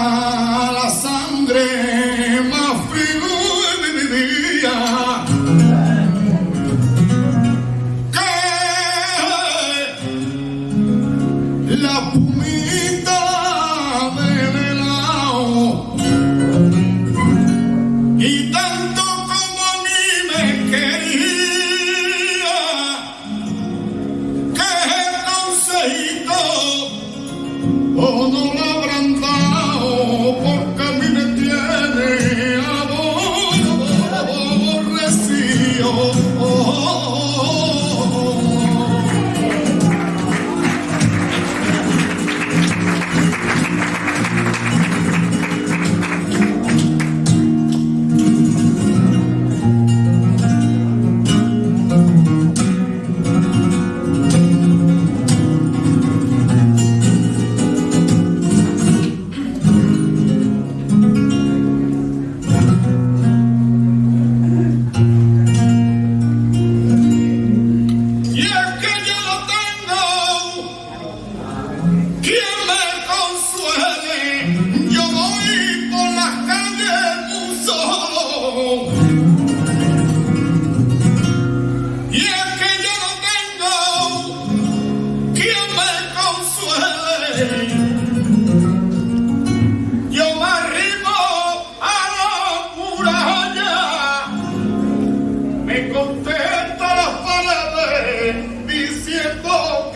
la sangre más fría de mi. Que la pumita del helado. Y tanto como a mí me quería, que el consejito, oh, Y es que yo no tengo quien me consuele. Yo me arrimo a la muralla, me contento las palabras diciendo.